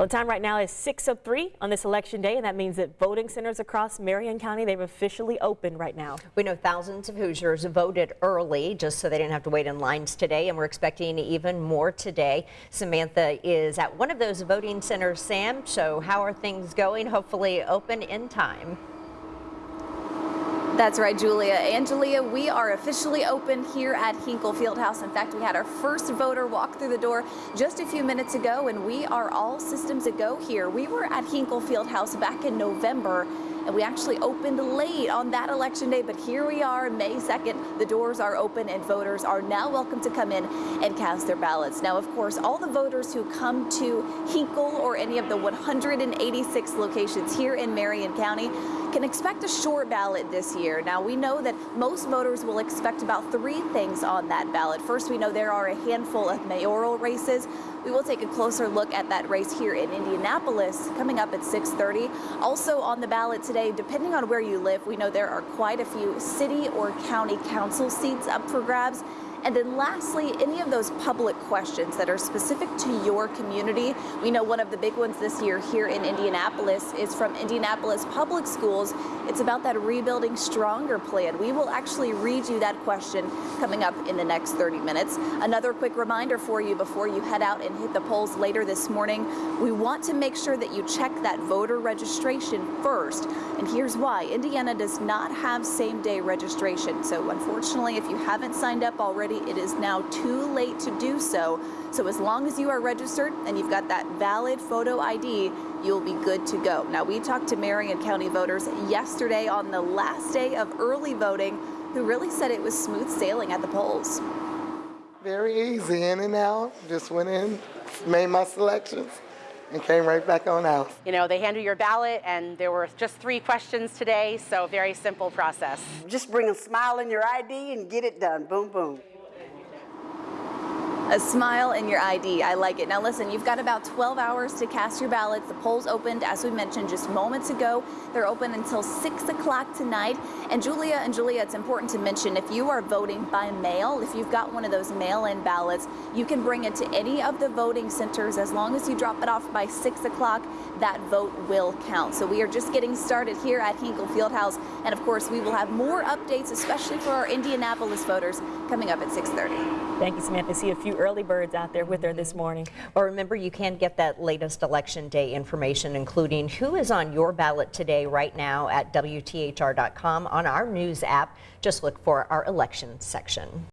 Well, the time right now is 6.03 on this election day, and that means that voting centers across Marion County, they've officially opened right now. We know thousands of Hoosiers voted early just so they didn't have to wait in lines today, and we're expecting even more today. Samantha is at one of those voting centers, Sam, so how are things going? Hopefully open in time. That's right, Julia. Angela, we are officially open here at Hinkle Fieldhouse. In fact, we had our first voter walk through the door just a few minutes ago, and we are all systems a go here. We were at Hinkle Fieldhouse back in November and we actually opened late on that election day, but here we are, May 2nd. The doors are open and voters are now welcome to come in and cast their ballots. Now, of course, all the voters who come to Hinkle or any of the 186 locations here in Marion County can expect a short ballot this year. Now, we know that most voters will expect about three things on that ballot. First, we know there are a handful of mayoral races. We will take a closer look at that race here in Indianapolis coming up at 630. Also on the ballot today, depending on where you live, we know there are quite a few city or county council seats up for grabs. And then lastly, any of those public questions that are specific to your community. We know one of the big ones this year here in Indianapolis is from Indianapolis Public Schools. It's about that Rebuilding Stronger plan. We will actually read you that question coming up in the next 30 minutes. Another quick reminder for you before you head out and hit the polls later this morning. We want to make sure that you check that voter registration first. And here's why. Indiana does not have same day registration. So unfortunately, if you haven't signed up already, already, it is now too late to do so. So as long as you are registered and you've got that valid photo ID, you'll be good to go. Now, we talked to Marion County voters yesterday on the last day of early voting who really said it was smooth sailing at the polls. Very easy, in and out. Just went in, made my selections and came right back on out. You know, they hand you your ballot and there were just three questions today, so very simple process. Just bring a smile in your ID and get it done. Boom, boom. A smile in your ID. I like it. Now listen, you've got about 12 hours to cast your ballots. The polls opened, as we mentioned just moments ago. They're open until 6 o'clock tonight. And Julia and Julia, it's important to mention if you are voting by mail, if you've got one of those mail-in ballots, you can bring it to any of the voting centers as long as you drop it off by 6 o'clock. That vote will count. So we are just getting started here at Hinkle Fieldhouse. And of course, we will have more updates, especially for our Indianapolis voters, coming up at 630. Thank you, Samantha. See a few early birds out there with her this morning. Well, remember, you can get that latest election day information, including who is on your ballot today right now at WTHR.com on our news app. Just look for our election section.